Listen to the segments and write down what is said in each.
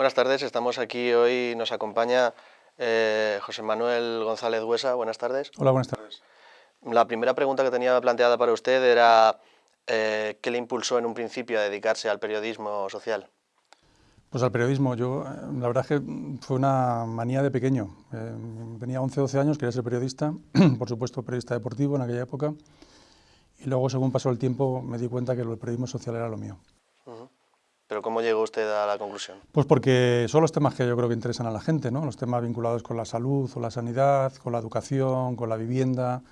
Buenas tardes, estamos aquí hoy, nos acompaña eh, José Manuel González Huesa. Buenas tardes. Hola, buenas tardes. La primera pregunta que tenía planteada para usted era eh, ¿qué le impulsó en un principio a dedicarse al periodismo social? Pues al periodismo, yo, eh, la verdad es que fue una manía de pequeño. tenía 11 12 años, quería ser periodista, por supuesto periodista deportivo en aquella época, y luego según pasó el tiempo me di cuenta que el periodismo social era lo mío. ¿Pero cómo llegó usted a la conclusión? Pues porque son los temas que yo creo que interesan a la gente, ¿no? los temas vinculados con la salud o la sanidad, con la educación, con la vivienda,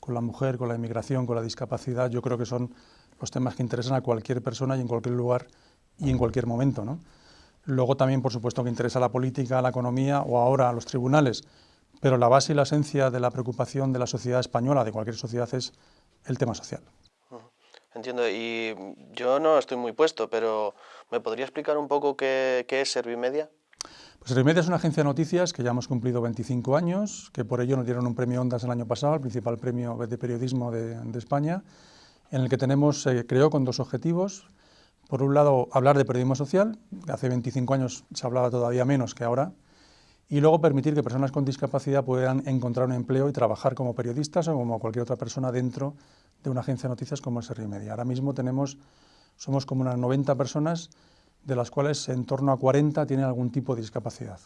con la mujer, con la inmigración, con la discapacidad, yo creo que son los temas que interesan a cualquier persona y en cualquier lugar y en cualquier momento. ¿no? Luego también, por supuesto, que interesa la política, la economía o ahora a los tribunales, pero la base y la esencia de la preocupación de la sociedad española, de cualquier sociedad, es el tema social. Entiendo, y yo no estoy muy puesto, pero ¿me podría explicar un poco qué, es Servimedia? Pues Servimedia es una agencia de noticias que ya hemos cumplido 25 años, que por ello nos dieron un premio Ondas el año pasado, el principal premio de periodismo de, España, en el que tenemos, se creó con dos objetivos. Por un lado, hablar de periodismo social, hace 25 años se hablaba todavía menos que ahora, y luego permitir que personas con discapacidad puedan encontrar un empleo y trabajar como periodistas o como cualquier otra persona dentro de una agencia de noticias como es Media. Ahora mismo tenemos, somos como unas 90 personas, de las cuales en torno a 40 tienen algún tipo de discapacidad.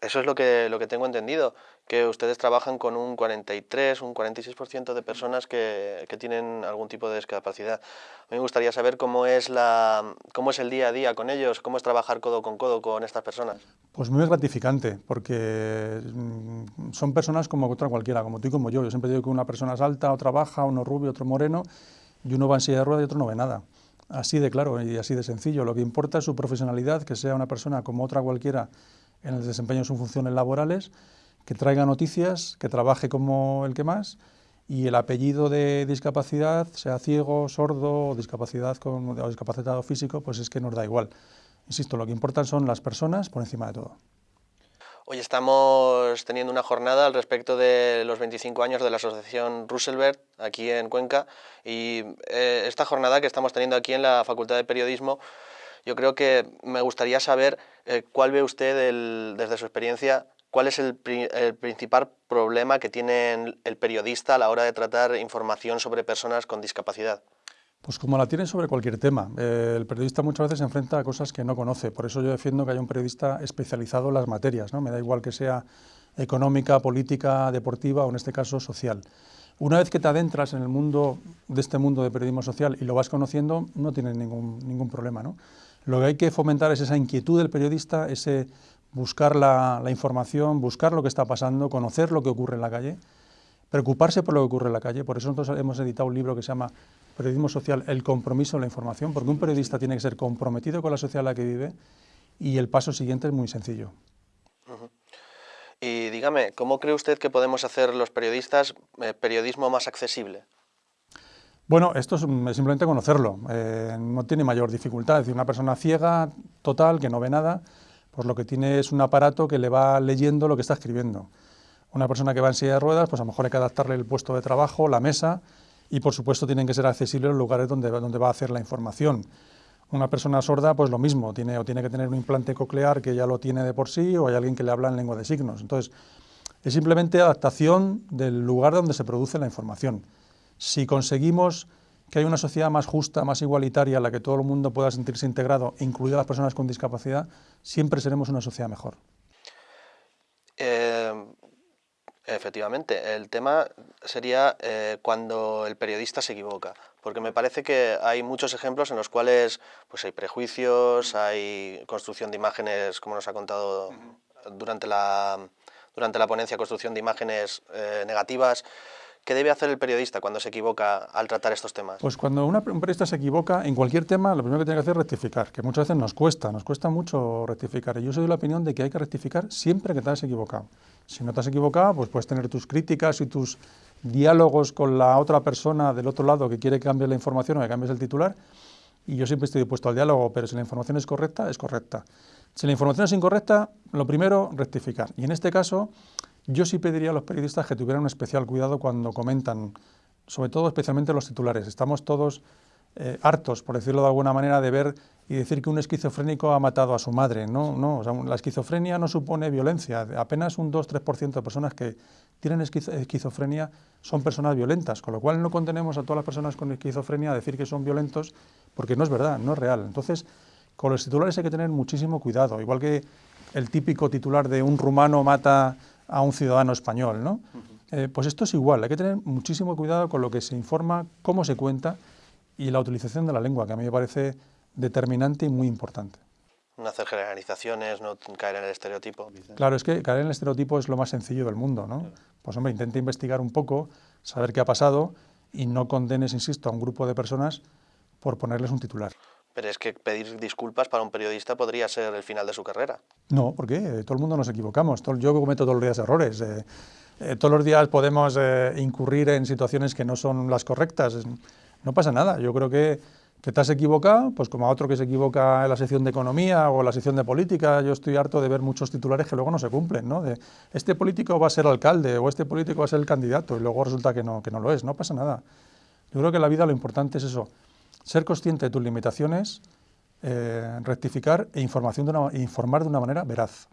Eso es lo que, lo que tengo entendido, que ustedes trabajan con un 43, un 46% de personas que, que, tienen algún tipo de discapacidad. A mí me gustaría saber cómo es, la, cómo es el día a día con ellos, cómo es trabajar codo con codo con estas personas. Pues muy gratificante, porque mm, son personas como otra cualquiera, como tú y como yo. Yo siempre digo que una persona es alta, otra baja, uno rubio, otro moreno, y uno va en silla de ruedas y otro no ve nada. Así de claro y así de sencillo. Lo que importa es su profesionalidad, que sea una persona como otra cualquiera en el desempeño de sus funciones laborales, que traiga noticias, que trabaje como el que más y el apellido de discapacidad, sea ciego, sordo o discapacidad con, o físico, pues es que nos da igual. Insisto, lo que importan son las personas por encima de todo. Hoy estamos teniendo una jornada al respecto de los 25 años de la Asociación Roosevelt aquí en Cuenca y eh, esta jornada que estamos teniendo aquí en la Facultad de Periodismo yo creo que me gustaría saber eh, cuál ve usted desde su experiencia, cuál es el, principal problema que tiene el periodista a la hora de tratar información sobre personas con discapacidad. Pues como la tiene sobre cualquier tema. Eh, el periodista muchas veces se enfrenta a cosas que no conoce. Por eso yo defiendo que haya un periodista especializado en las materias. ¿no? Me da igual que sea económica, política, deportiva o en este caso social. Una vez que te adentras en el mundo de este mundo de periodismo social y lo vas conociendo, no tienes ningún, ningún problema. ¿no? Lo que hay que fomentar es esa inquietud del periodista, ese buscar la, información, buscar lo que está pasando, conocer lo que ocurre en la calle, preocuparse por lo que ocurre en la calle. Por eso nosotros hemos editado un libro que se llama Periodismo Social, el compromiso de la información, porque un periodista tiene que ser comprometido con la sociedad en la que vive y el paso siguiente es muy sencillo. Y dígame, ¿cómo cree usted que podemos hacer los periodistas eh, periodismo más accesible? Bueno, esto es simplemente conocerlo, eh, no tiene mayor dificultad, es decir, una persona ciega, total, que no ve nada, pues lo que tiene es un aparato que le va leyendo lo que está escribiendo. Una persona que va en silla de ruedas, pues a lo mejor hay que adaptarle el puesto de trabajo, la mesa, y por supuesto tienen que ser accesibles los lugares donde, donde va a hacer la información. Una persona sorda, pues lo mismo, tiene, o tiene que tener un implante coclear que ya lo tiene de por sí, o hay alguien que le habla en lengua de signos. Entonces, es simplemente adaptación del lugar donde se produce la información. Si conseguimos que haya una sociedad más justa, más igualitaria, en la que todo el mundo pueda sentirse integrado, incluidas las personas con discapacidad, siempre seremos una sociedad mejor. Eh, efectivamente, el tema sería eh, cuando el periodista se equivoca, porque me parece que hay muchos ejemplos en los cuales pues, hay prejuicios, hay construcción de imágenes, como nos ha contado durante la, durante la ponencia, construcción de imágenes eh, negativas, ¿Qué debe hacer el periodista cuando se equivoca al tratar estos temas? Pues cuando un periodista se equivoca en cualquier tema, lo primero que tiene que hacer es rectificar, que muchas veces nos cuesta, nos cuesta mucho rectificar. Y yo soy de la opinión de que hay que rectificar siempre que te has equivocado. Si no te has equivocado, pues puedes tener tus críticas y tus diálogos con la otra persona del otro lado que quiere que cambies la información o que cambies el titular, y yo siempre estoy dispuesto al diálogo, pero si la información es correcta, es correcta. Si la información es incorrecta, lo primero, rectificar. Y en este caso, yo sí pediría a los periodistas que tuvieran un especial cuidado cuando comentan, sobre todo especialmente los titulares. Estamos todos eh, hartos, por decirlo de alguna manera, de ver y decir que un esquizofrénico ha matado a su madre. No, no, la esquizofrenia no supone violencia. Apenas un 2-3% de personas que tienen esquizofrenia son personas violentas, con lo cual no contenemos a todas las personas con esquizofrenia a decir que son violentos, porque no es verdad, no es real. Entonces, con los titulares hay que tener muchísimo cuidado, igual que el típico titular de un rumano mata a un ciudadano español, ¿no? Eh, pues esto es igual, hay que tener muchísimo cuidado con lo que se informa, cómo se cuenta y la utilización de la lengua, que a mí me parece determinante y muy importante. No hacer generalizaciones, no caer en el estereotipo. Claro, es que caer en el estereotipo es lo más sencillo del mundo, ¿no? Pues hombre, intenta investigar un poco, saber qué ha pasado y no condenes, insisto, a un grupo de personas por ponerles un titular. Pero es que pedir disculpas para un periodista podría ser el final de su carrera. No, ¿por qué? Todo el mundo nos equivocamos. Yo cometo todos los días errores. Eh, eh, todos los días podemos eh, incurrir en situaciones que no son las correctas. No pasa nada. Yo creo que que te has equivocado, pues como a otro que se equivoca en la sección de economía o la sección de política, yo estoy harto de ver muchos titulares que luego no se cumplen, ¿no? De este político va a ser alcalde o este político va a ser el candidato y luego resulta que no, que no lo es, no pasa nada. Yo creo que en la vida lo importante es eso, ser consciente de tus limitaciones, eh, rectificar e información de una, informar de una manera veraz.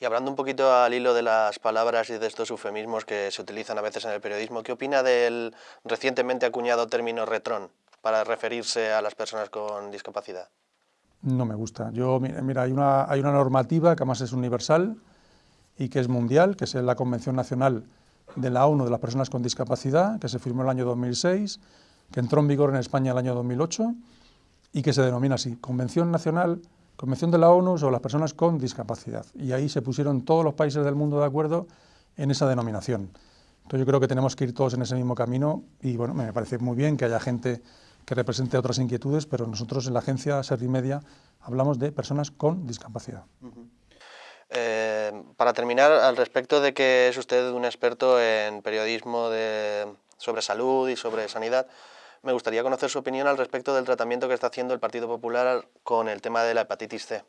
Y hablando un poquito al hilo de las palabras y de estos eufemismos que se utilizan a veces en el periodismo, ¿qué opina del recientemente acuñado término retrón? para referirse a las personas con discapacidad? No me gusta. Yo, mira, hay una, hay una normativa que además es universal y que es mundial, que es la Convención Nacional de la ONU de las Personas con Discapacidad, que se firmó en el año 2006, que entró en vigor en España el año 2008 y que se denomina así, Convención Nacional, Convención de la ONU sobre las Personas con Discapacidad. Y ahí se pusieron todos los países del mundo de acuerdo en esa denominación. Entonces yo creo que tenemos que ir todos en ese mismo camino y bueno, me parece muy bien que haya gente que represente otras inquietudes, pero nosotros en la agencia Servimedia hablamos de personas con discapacidad. Eh, para terminar, al respecto de que es usted un experto en periodismo sobre salud y sobre sanidad, me gustaría conocer su opinión al respecto del tratamiento que está haciendo el Partido Popular con el tema de la hepatitis C.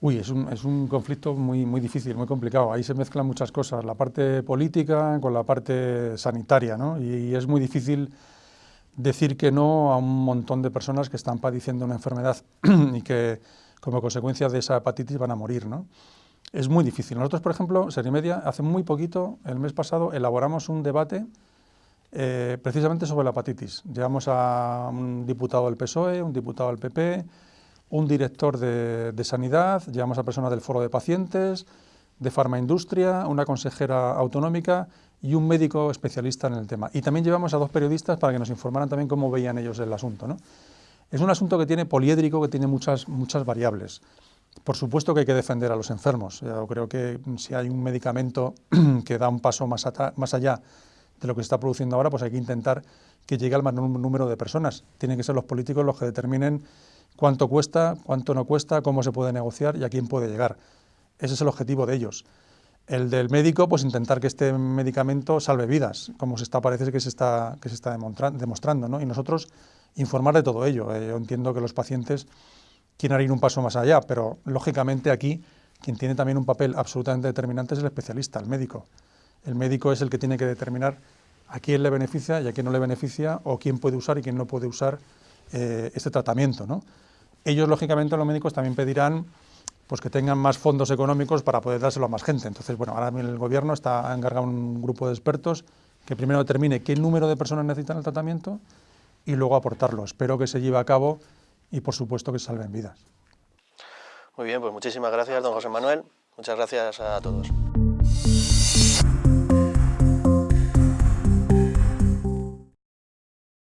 Uy, es un, es un, conflicto muy, muy difícil, muy complicado. Ahí se mezclan muchas cosas, la parte política con la parte sanitaria, ¿no? y es muy difícil decir que no a un montón de personas que están padeciendo una enfermedad y que como consecuencia de esa hepatitis van a morir. ¿no? Es muy difícil. Nosotros, por ejemplo, Serimedia, hace muy poquito, el mes pasado, elaboramos un debate eh, precisamente sobre la hepatitis. Llevamos a un diputado del PSOE, un diputado del PP, un director de, de Sanidad, llevamos a personas del Foro de Pacientes, de Farmaindustria, una consejera autonómica y un médico especialista en el tema. Y también llevamos a dos periodistas para que nos informaran también cómo veían ellos el asunto. ¿no? Es un asunto que tiene poliédrico, que tiene muchas, muchas variables. Por supuesto que hay que defender a los enfermos. Yo creo que si hay un medicamento que da un paso más, más allá de lo que se está produciendo ahora, pues hay que intentar que llegue al menor número de personas. Tienen que ser los políticos los que determinen cuánto cuesta, cuánto no cuesta, cómo se puede negociar y a quién puede llegar. Ese es el objetivo de ellos. El del médico, pues intentar que este medicamento salve vidas, como se está, parece que se está, que se está demostrando, ¿no? Y nosotros informar de todo ello. Eh, yo entiendo que los pacientes quieren ir un paso más allá, pero lógicamente aquí quien tiene también un papel absolutamente determinante es el especialista, el médico. El médico es el que tiene que determinar a quién le beneficia y a quién no le beneficia, o quién puede usar y quién no puede usar este tratamiento. ¿no? Ellos, lógicamente, los médicos también pedirán pues que tengan más fondos económicos para poder dárselo a más gente. Entonces, bueno, ahora el gobierno está, ha encargado un grupo de expertos que primero determine qué número de personas necesitan el tratamiento y luego aportarlo. Espero que se lleve a cabo y, por supuesto, que salven vidas. Muy bien, pues muchísimas gracias, don José Manuel. Muchas gracias a todos.